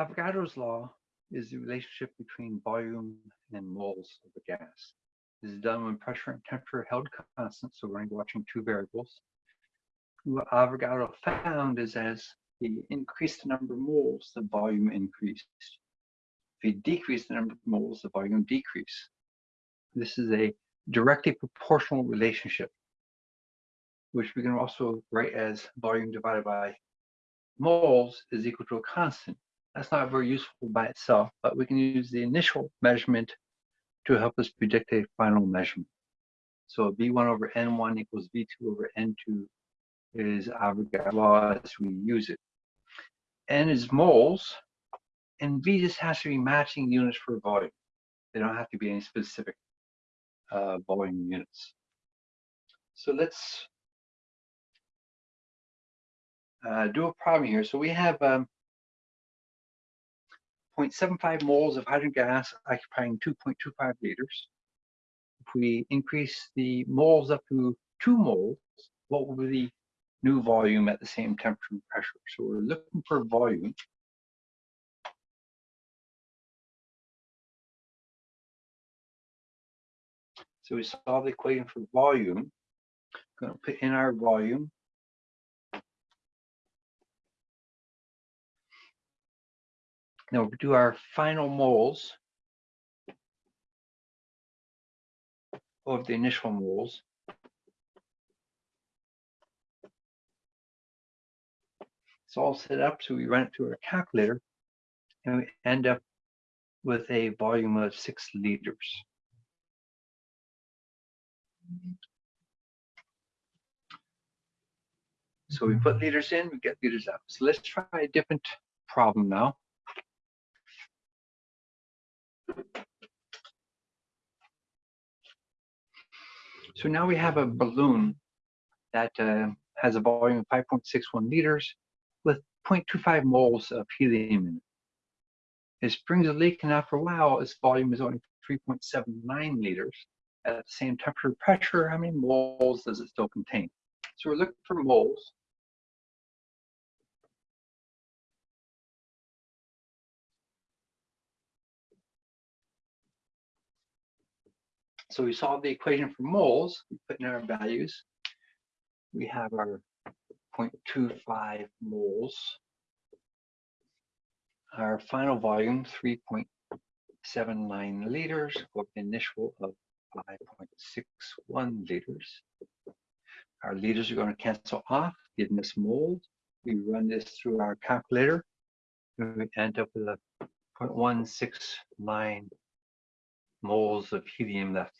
Avogadro's law is the relationship between volume and moles of a gas. This is done when pressure and temperature are held constant, so we're watching two variables. What Avogadro found is as he increased the number of moles, the volume increased. If he decreased the number of moles, the volume decreased. This is a directly proportional relationship, which we can also write as volume divided by moles is equal to a constant. That's not very useful by itself, but we can use the initial measurement to help us predict a final measurement. So V1 over N1 equals V2 over N2 is Avogadro's law as we use it. N is moles, and V just has to be matching units for volume. They don't have to be any specific uh, volume units. So let's uh, do a problem here. So we have um, 0.75 moles of hydrogen gas occupying 2.25 liters. If we increase the moles up to 2 moles, what will be the new volume at the same temperature and pressure? So we're looking for volume. So we solve the equation for volume. I'm going to put in our volume Now we'll do our final moles of the initial moles. It's all set up, so we run it through our calculator, and we end up with a volume of six liters. So we put mm-hmm. liters in, we get liters out. So let's try a different problem now. So now we have a balloon that uh, has a volume of 5.61 liters with 0.25 moles of helium in it. It springs a leak and after a while its volume is only 3.79 liters. At the same temperature pressure, how many moles does it still contain? So we're looking for moles. So we solve the equation for moles, we put in our values. We have our 0.25 moles. Our final volume, 3.79 liters, the initial of 5.61 liters. Our liters are going to cancel off, giving us moles. We run this through our calculator, and we end up with a 0.169 moles of helium left.